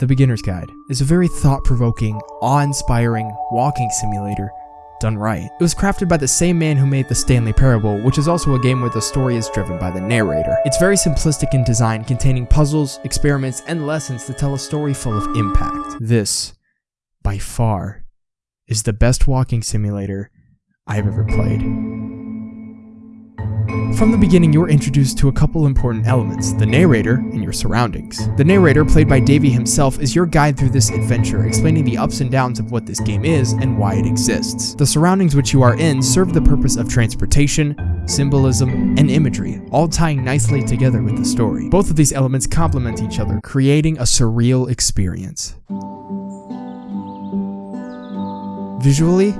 The Beginner's Guide is a very thought provoking, awe inspiring walking simulator done right. It was crafted by the same man who made the Stanley Parable, which is also a game where the story is driven by the narrator. It's very simplistic in design, containing puzzles, experiments, and lessons to tell a story full of impact. This, by far, is the best walking simulator I've ever played. From the beginning, you are introduced to a couple important elements the narrator and your surroundings. The narrator, played by Davey himself, is your guide through this adventure, explaining the ups and downs of what this game is and why it exists. The surroundings which you are in serve the purpose of transportation, symbolism, and imagery, all tying nicely together with the story. Both of these elements complement each other, creating a surreal experience. Visually,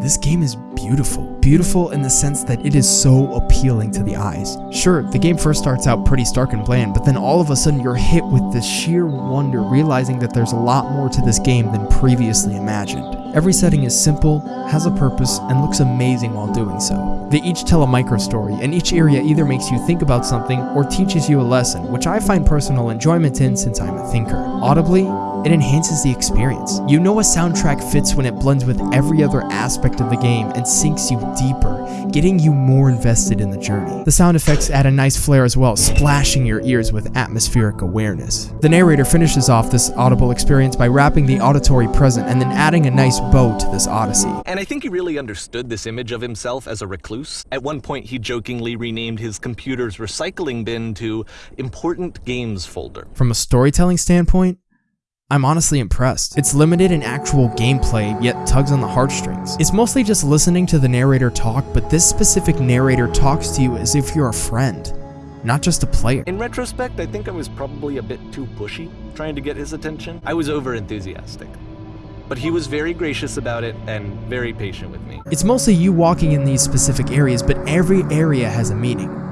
this game is beautiful. Beautiful in the sense that it is so appealing to the eyes. Sure, the game first starts out pretty stark and bland, but then all of a sudden you're hit with this sheer wonder, realizing that there's a lot more to this game than previously imagined. Every setting is simple, has a purpose, and looks amazing while doing so. They each tell a micro story, and each area either makes you think about something or teaches you a lesson, which I find personal enjoyment in since I'm a thinker. Audibly, it enhances the experience. You know a soundtrack fits when it blends with every other aspect of the game and sinks you deeper, getting you more invested in the journey. The sound effects add a nice flair as well, splashing your ears with atmospheric awareness. The narrator finishes off this audible experience by wrapping the auditory present and then adding a nice bow to this odyssey. And I think he really understood this image of himself as a recluse. At one point, he jokingly renamed his computer's recycling bin to Important Games Folder. From a storytelling standpoint, I'm honestly impressed. It's limited in actual gameplay, yet tugs on the heartstrings. It's mostly just listening to the narrator talk, but this specific narrator talks to you as if you're a friend, not just a player. In retrospect, I think I was probably a bit too pushy, trying to get his attention. I was over enthusiastic. But he was very gracious about it and very patient with me. It's mostly you walking in these specific areas, but every area has a meaning.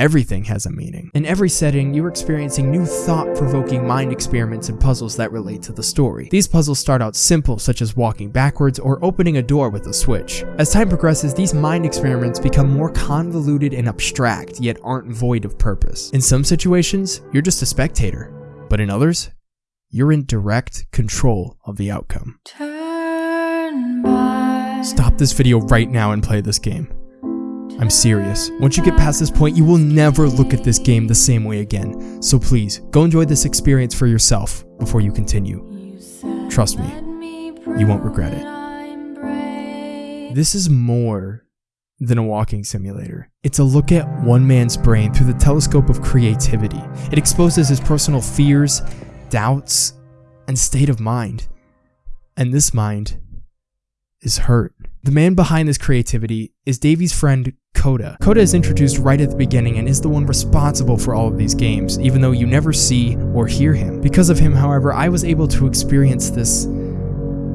Everything has a meaning. In every setting, you're experiencing new thought-provoking mind experiments and puzzles that relate to the story. These puzzles start out simple, such as walking backwards or opening a door with a switch. As time progresses, these mind experiments become more convoluted and abstract, yet aren't void of purpose. In some situations, you're just a spectator, but in others, you're in direct control of the outcome. Stop this video right now and play this game. I'm serious. Once you get past this point, you will never look at this game the same way again. So please, go enjoy this experience for yourself before you continue. Trust me, you won't regret it. This is more than a walking simulator. It's a look at one man's brain through the telescope of creativity. It exposes his personal fears, doubts, and state of mind. And this mind is hurt. The man behind this creativity is Davey's friend Coda. Coda is introduced right at the beginning and is the one responsible for all of these games, even though you never see or hear him. Because of him, however, I was able to experience this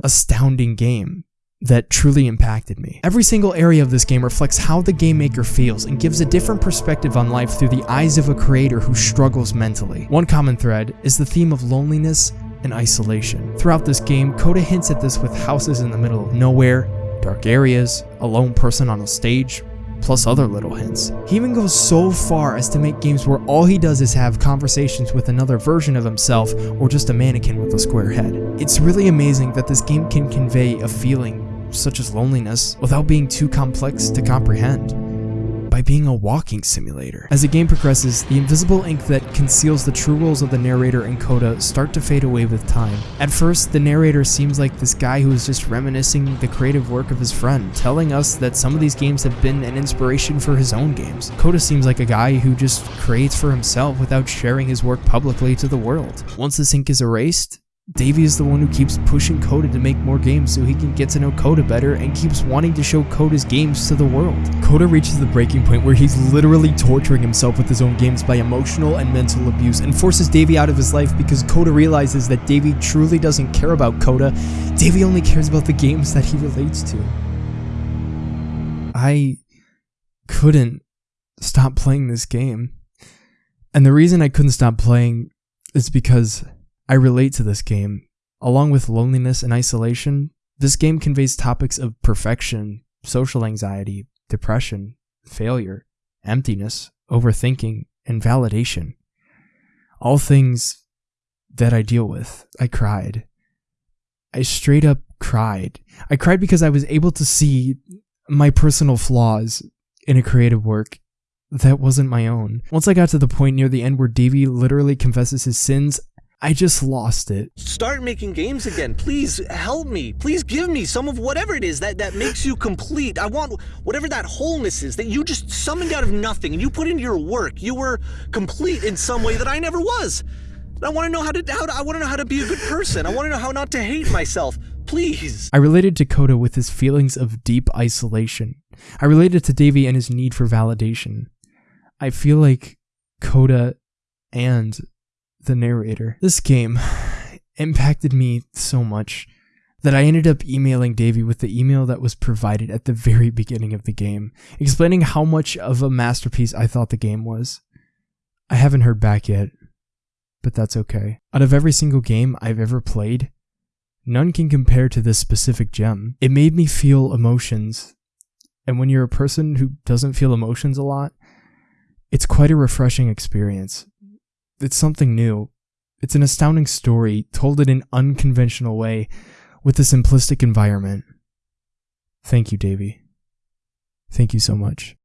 astounding game that truly impacted me. Every single area of this game reflects how the game maker feels and gives a different perspective on life through the eyes of a creator who struggles mentally. One common thread is the theme of loneliness and isolation. Throughout this game, Coda hints at this with houses in the middle of nowhere, dark areas, a lone person on a stage, plus other little hints. He even goes so far as to make games where all he does is have conversations with another version of himself or just a mannequin with a square head. It's really amazing that this game can convey a feeling such as loneliness without being too complex to comprehend by being a walking simulator. As the game progresses, the invisible ink that conceals the true roles of the narrator and Coda start to fade away with time. At first, the narrator seems like this guy who is just reminiscing the creative work of his friend, telling us that some of these games have been an inspiration for his own games. Coda seems like a guy who just creates for himself without sharing his work publicly to the world. Once this ink is erased, Davey is the one who keeps pushing Coda to make more games so he can get to know Coda better and keeps wanting to show Coda's games to the world. Coda reaches the breaking point where he's literally torturing himself with his own games by emotional and mental abuse and forces Davey out of his life because Coda realizes that Davey truly doesn't care about Coda. Davey only cares about the games that he relates to. I couldn't stop playing this game. And the reason I couldn't stop playing is because I relate to this game. Along with loneliness and isolation, this game conveys topics of perfection, social anxiety, depression, failure, emptiness, overthinking, and validation. All things that I deal with. I cried. I straight up cried. I cried because I was able to see my personal flaws in a creative work that wasn't my own. Once I got to the point near the end where Davey literally confesses his sins, I just lost it. Start making games again. Please help me. Please give me some of whatever it is that, that makes you complete. I want whatever that wholeness is that you just summoned out of nothing and you put into your work. You were complete in some way that I never was. I want to know how to, how to I want to know how to be a good person. I want to know how not to hate myself. Please. I related to Coda with his feelings of deep isolation. I related to Davey and his need for validation. I feel like Coda and the narrator. This game impacted me so much that I ended up emailing Davey with the email that was provided at the very beginning of the game, explaining how much of a masterpiece I thought the game was. I haven't heard back yet, but that's okay. Out of every single game I've ever played, none can compare to this specific gem. It made me feel emotions, and when you're a person who doesn't feel emotions a lot, it's quite a refreshing experience. It's something new. It's an astounding story told in an unconventional way with a simplistic environment. Thank you, Davey. Thank you so much.